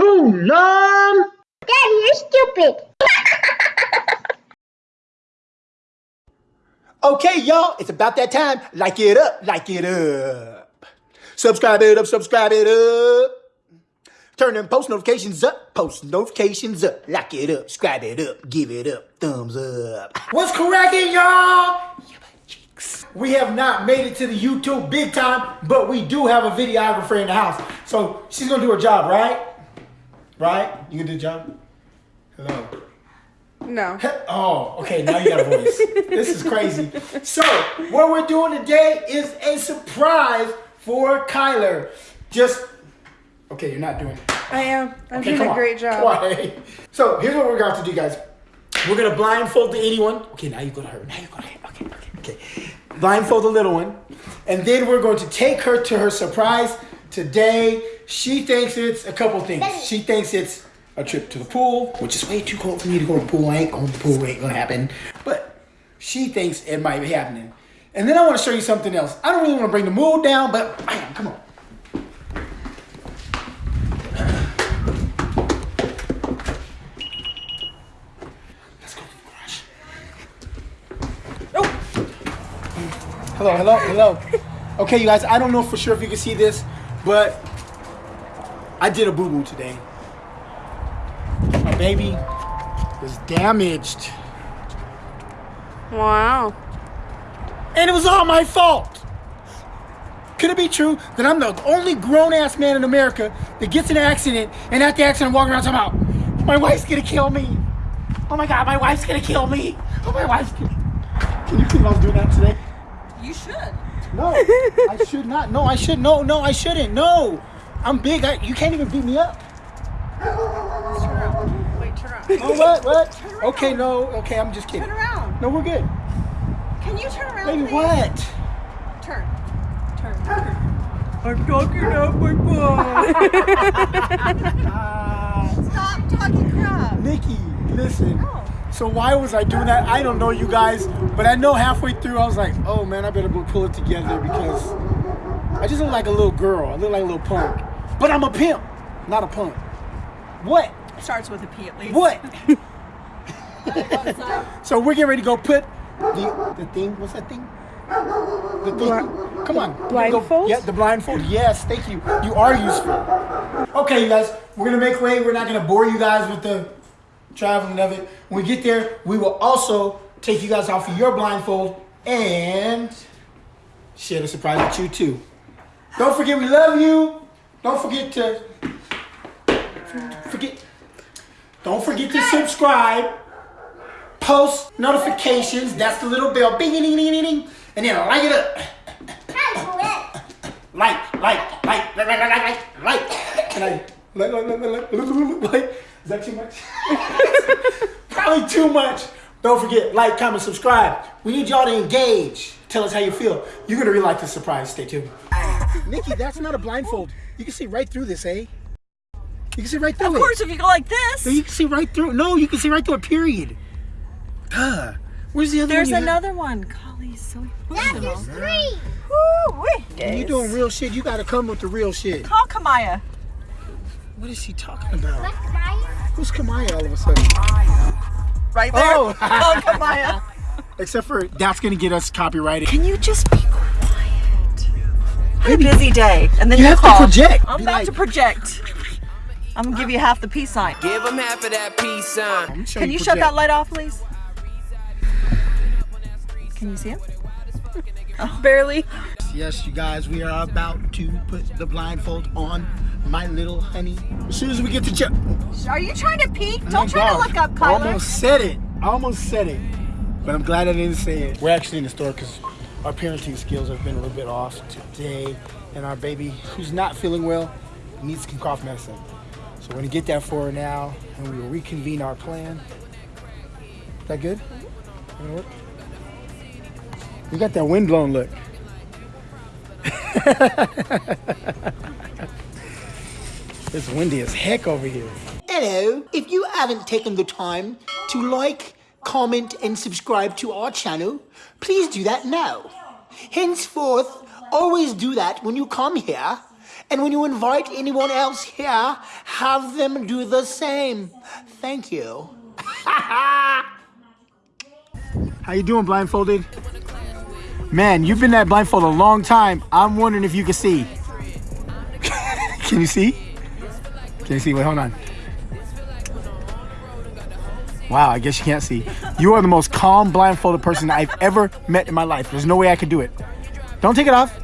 Poonam! Daddy, you're stupid. Okay, y'all, it's about that time. Like it up, like it up. Subscribe it up, subscribe it up. Turn them post notifications up, post notifications up. Like it up, subscribe it up, give it up, thumbs up. What's cracking, y'all? We have not made it to the YouTube big time, but we do have a videographer in the house. So she's gonna do her job, right? Right? You gonna do the job? Hello. No. Oh, okay. Now you got a voice. this is crazy. So, what we're doing today is a surprise for Kyler. Just okay. You're not doing it. I am. I'm Okay, doing a great job. Why? So here's what we're going to do, guys. We're gonna blindfold the 81. Okay, now you go to her. Now you go to her. Okay, okay, okay. Blindfold the little one, and then we're going to take her to her surprise today. She thinks it's a couple things. She thinks it's a trip to the pool, which is way too cold for me to go to the pool. I ain't going to the pool. Ain't gonna happen. But she thinks it might be happening. And then I want to show you something else. I don't really want to bring the mood down, but bam, come on. Let's go to the garage. Hello, hello, hello. Okay, you guys, I don't know for sure if you can see this, but I did a boo boo today. My baby was damaged, Wow. and it was all my fault. Could it be true that I'm the only grown ass man in America that gets in an accident and at the accident I'm walking around talking about, my wife's gonna kill me. Oh my god, my wife's gonna kill me. Oh, my wife's gonna. Can you believe I was doing that today? You should. No, I should not. No, I should. No, no, I shouldn't. No, I'm big. I, you can't even beat me up. Turn around. Wait, turn around. Oh, what? What? Okay, no. Okay, I'm just kidding. Turn around. No, we're good. Can you turn around? Baby, please? what? Turn. Turn. Turn. I'm talking out my butt. Ah, Stop talking crap. Nikki, listen. No. So why was I doing that? I don't know, you guys. But I know halfway through, I was like, oh man, I better go pull it together because I just look like a little girl. I look like a little punk. But I'm a pimp, not a punk. What? Starts with a P at least. What? So we're getting ready to go put the the thing. What's that thing? The thing. Bli- Come on. We're go- blindfold? Yeah, the blindfold. Yes, thank you. You are useful. Okay, you guys. We're gonna make way. We're not gonna bore you guys with the traveling of it. When we get there, we will also take you guys off of your blindfold and share the surprise with you too. Don't forget we love you. Don't forget to forget. Don't forget to subscribe post notifications. That's the little bell. Bing, ding, ding, ding. And then light it up. Light, light, light, light, light, light, light, light. And I light, light, light, light, light, light. Is that too much? Probably too much. Don't forget, like, comment, subscribe. We need y'all to engage. Tell us how you feel. You're gonna really like this surprise. Stay tuned. Nikki, that's not a blindfold. You can see right through this, eh? You can see right through Of it. course, if you go like this. So you can see right through. No, you can see right through a period. Duh. Where's the other There's one? you had? another one. Golly, so That is three. Woo. When you doing real shit, you gotta come with the real shit. Call Kamaya. What is she talking about? What's mine? Who's Kamaya all of a sudden? Right there. Oh. Call Kamaya. Except for that's gonna get us copyrighted. Can you just be quiet? Had a busy day, and then You you, have to project. I'm Be about like- to project. I'm gonna give you half the peace sign. Give him half of that peace sign. Can you shut that light off, please? Can you see him? Barely. Yes, you guys, we are about to put the blindfold on my little honey. As soon as we get to check. Are you trying to peek? Oh Don't my try to look up, I almost said it. I almost said it. But I'm glad I didn't say it. We're actually in the store because our parenting skills have been a little bit off today. And our baby, who's not feeling well, needs some cough medicine. So we're to get that for her now. And we will reconvene our plan. Is that good? Gonna work? You got that windblown look. it's windy as heck over here. Hello, if you haven't taken the time to like, comment, and subscribe to our channel, please do that now. Henceforth, always do that when you come here, And when you invite anyone else here, have them do the same. Thank you. How you doing, blindfolded? Man, you've been that blindfold a long time. I'm wondering if you can see. can you see? Can you see? Wait, hold on. Wow, I guess you can't see. You are the most calm blindfolded person I've ever met in my life. There's no way I could do it. Don't take it off.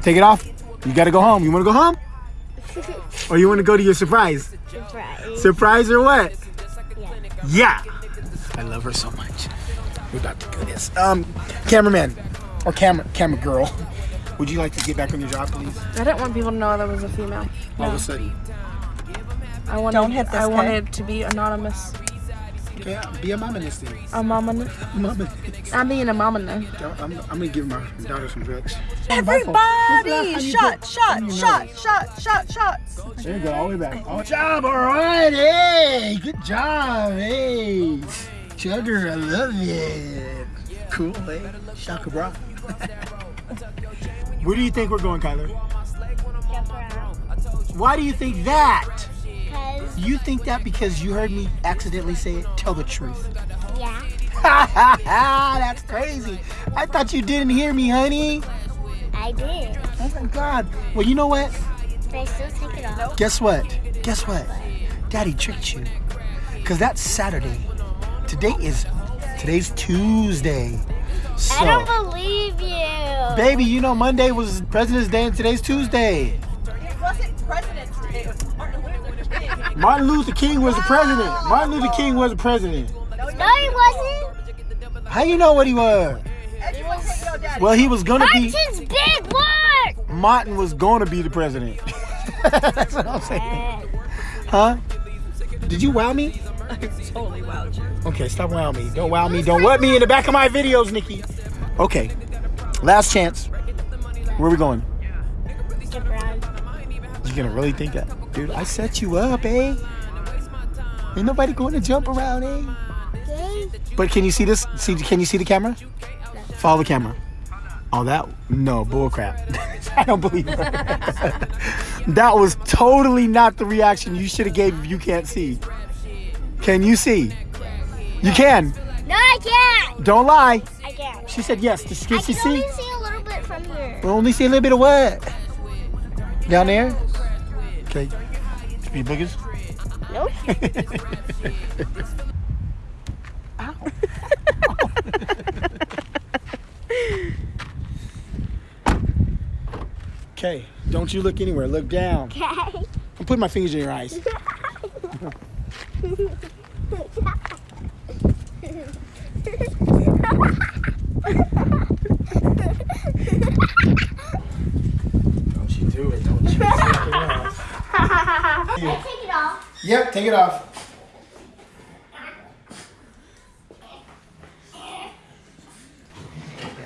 Take it off. You gotta go home. You wanna go home? Or you wanna go to your surprise? Surprise. Surprise or what? Yeah. I love her so much. We're about to do this. Um, cameraman or camera camera girl, would you like to get back on your job, please? I didn't want people to know there was a female. All of a sudden. I wanted, Don't hit this, I okay? wanted to be anonymous. Yeah, be a mama this thing. A mama. Mama. I'm being a mama now. I'm, I'm gonna give my daughter some drugs. Everybody, shot, shot, shot, shot, shot, shots. There you go, all the way back. Good job, all right. Hey, good job. Hey, Chugger, I love it. Cool, hey. Shaka bra. Where do you think we're going, Kyler? Why do you think that? Cause, You think that because you heard me accidentally say it? Tell the truth. yeah. That's crazy. I thought you didn't hear me, honey. I did. Oh my God. Well, you know what? But I still take it off. Guess what? Guess what? Daddy tricked you. Cause that's Saturday. Today is today's Tuesday. So, I don't believe you. baby, you know Monday was President's Day and today's Tuesday. It wasn't President's Day, it was Martin Luther King. Martin Luther King was the president. Martin Luther King was the president. No, he wasn't. How you know what he was? And you won't take your daddy. Well, he was gonna be. Martin's big word. Martin was gonna be the president. That's what I'm saying. Huh? Did you wow me? totally wowed you. Okay, stop wow me. Don't wow me. Don't what me in the back of my videos, Nikki. Okay. Last chance. Where we going? Jump around. You gonna really think that? Dude, I set you up, eh? Ain't nobody going to jump around, eh? Okay. But can you see this? See, can you see the camera? Follow the camera. Oh, that no bull crap. I don't believe it. that was totally not the reaction you should have gave if you can't see. Can you see? You can. No, I can't. Don't lie. I can't. She said yes. Can I she can see? only see a little bit from here. We only see a little bit of what? Down there? Boogers? Nope. Okay. Don't you look anywhere. Look down. Okay. I'm putting my fingers in your eyes. Don't you do it. Don't you. I take it off. Yep, take it off.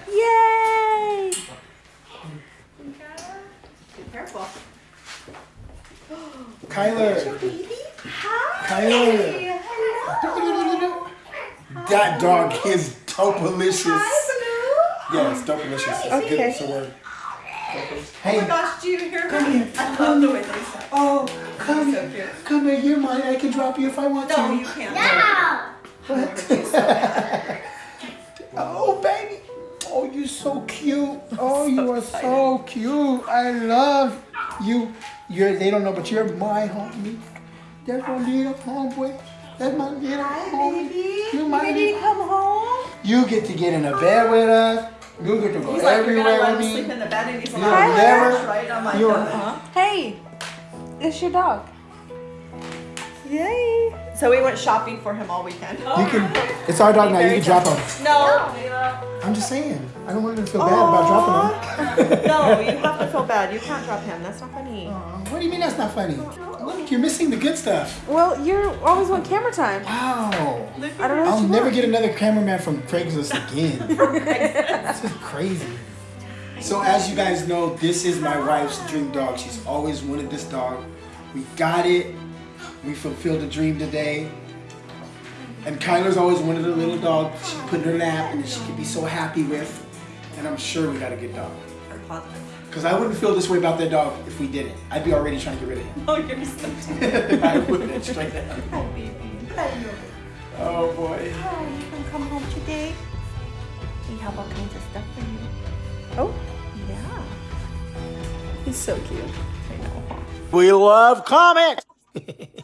Yay! Be Careful. Kyler. Hi. Kyler. That dog is dopalicious. Hi, Yes, dopalicious. It's Okay. good. It's a word. Oh Hey, my gosh, do you hear Come here. I love the way they sound. oh, come So here. cute. Come here. You're mine. I can drop you if I want No, to. you can't. No. Oh, baby. Oh, you're so cute. Oh, you are so cute. I love you. You're, they don't know, but you're my homie. That's my little homeboy. That's my little homie. Baby, You're you my ready to little- come home? You get to get in a bed with us. You get to go He's like, you're gonna let him sleep in the bed and he's You're like, never- right? I'm like, you're- uh-huh. Hey, it's your dog. Yay. So we went shopping for him all weekend. You can. It's our dog now. You can drop him. No. I'm just saying. I don't want him to feel bad about dropping him. no, you have to feel bad. You can't drop him. That's not funny. Aw, What do you mean that's not funny? Look, you're missing the good stuff. Well, you're always on camera time. Wow. I don't know. I'll never want. get another cameraman from Craigslist again. this is crazy. So as you guys know, this is my wife's dream dog. She's always wanted this dog. We got it. We fulfilled a dream today. And Kyler's always wanted a little dog she put in her lap and she could be so happy with. And I'm sure we got a good dog. Very positive. Because I wouldn't feel this way about that dog if we didn't. I'd be already trying to get rid of him. Oh, you're so I wouldn't, straight up. Oh boy. Oh, you can come home today. We have all kinds of stuff for you. Oh, Yeah. he's so cute. I know. We love comics.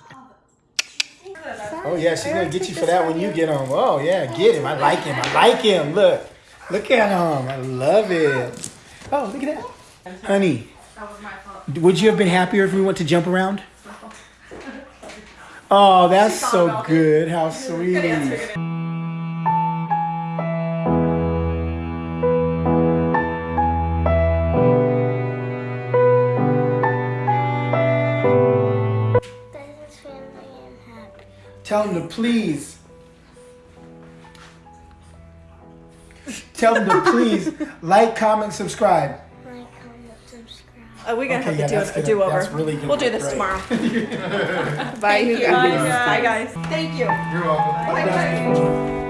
oh yeah, she's gonna get you for that when you get home. Oh yeah, get him. I like him. I like him. Look, look at him. I love it. Oh, look at that, honey. That was my fault. Would you have been happier if we went to jump around? Oh, that's so good. How sweet. Tell him to please. Tell him to please like, comment, subscribe. Like, comment, subscribe. Uh, oh, we're gonna Okay, have to that's do a good. do over. Really. We'll do this Great. tomorrow. Bye, you guys. Bye, guys. Thank you. You're welcome. Oh,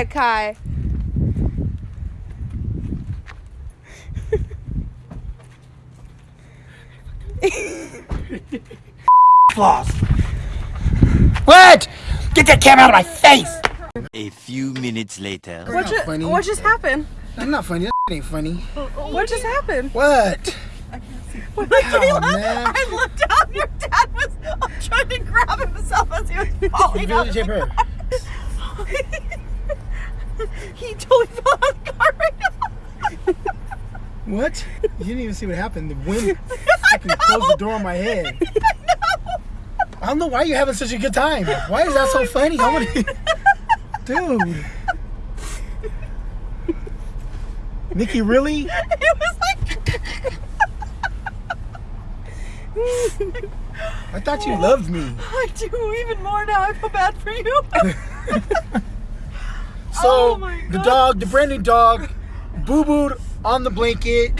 ahead, Kai. Floss. What? Get that camera out of my face. A few minutes later. What, ju- funny. what just happened? I'm not funny. That ain't funny. What just happened? What? When Oh, man. I looked down, your dad was trying to grab himself as he was falling out. He totally fell out of the car right now. What? You didn't even see what happened. The wind fucking closed the door on my head. I don't know why you're having such a good time. Why is that so funny? I want to... Dude. Nikki, really? It was like, I thought you loved me. I do even more now. I feel bad for you. So Oh the dog, the brand new dog, boo booed on the blanket.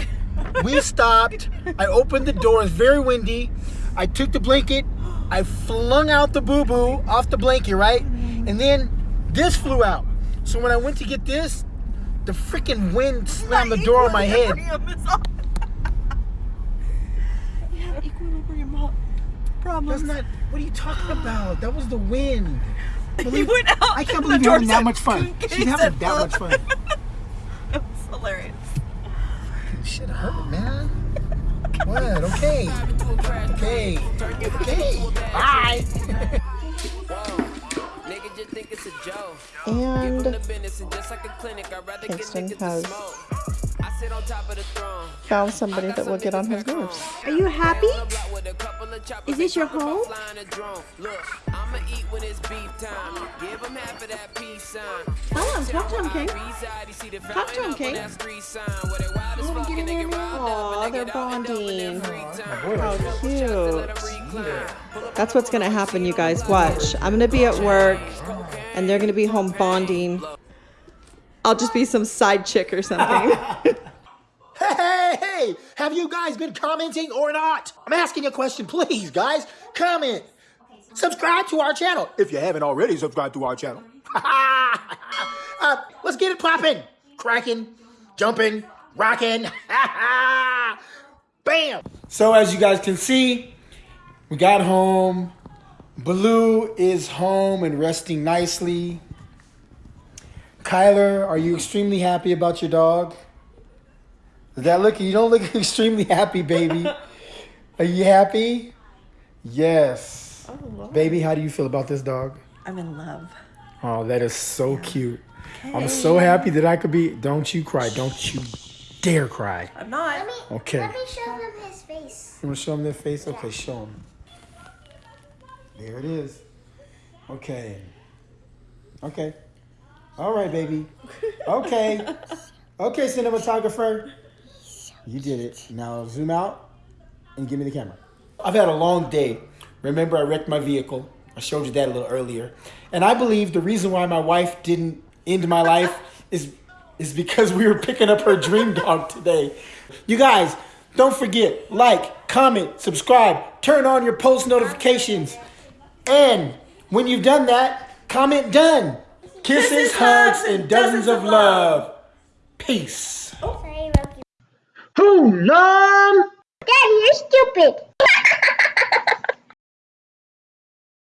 We stopped. I opened the door. It's very windy. I took the blanket. I flung out the boo boo off the blanket, right? And then this flew out. So when I went to get this, the freaking wind slammed the door on my head. Equilibrium is off. You have equilibrium mo- That's not. What are you talking about? That was the wind. He went out. I can't believe you're having that much fun. She's having and that much full." fun. It was hilarious. Shit hurt, man. What? Okay. Okay. Okay. Bye. Think it's a joke. And and just like a clinic, I'd rather get Kingston has found somebody that will get on his nerves. Are you happy? Block with a couple of choppers, Is this your home? flying a. Look, I'ma eat when it's beef time. Give him half of that peace sign. Tell him, talk to him, King. Reside, Talk to him, fountain up King. that street sign. Where they wild as You wanna fuck get and in they there get now? riled up Aw, and they they're get out and up in their bonding. How cute. That's what's gonna happen, you guys. Watch. I'm gonna be at work and they're gonna be home bonding. I'll just be some side chick or something. Hey! Have you guys been commenting or not? I'm asking a question, please, guys. Comment. Subscribe to our channel if you haven't already subscribed to our channel. uh, let's get it popping, cracking, jumping, rocking. Bam! So as you guys can see, we got home. Baloo is home and resting nicely. Kyler, are you extremely happy about your dog? Does that look? You don't look extremely happy, baby. Are you happy? Yes. Oh, baby, how do you feel about this dog? I'm in love. Oh, that is so cute. Okay. I'm so happy that I could be. Don't you cry. Don't you dare cry. I'm not. Let me, Okay. let me show them his face. You want to show them their face? Okay, show them. There it is. Okay. Okay. All right, baby. Okay. Okay, cinematographer. You did it. Now zoom out and give me the camera. I've had a long day. Remember, I wrecked my vehicle. I showed you that a little earlier. And I believe the reason why my wife didn't end my life is is because we were picking up her dream dog today. You guys, Don't forget, like, comment, subscribe, turn on your post notifications. And when you've done that, comment done. Kisses, hugs, and dozens of love. Peace. Who, Mom? Daddy, you're stupid.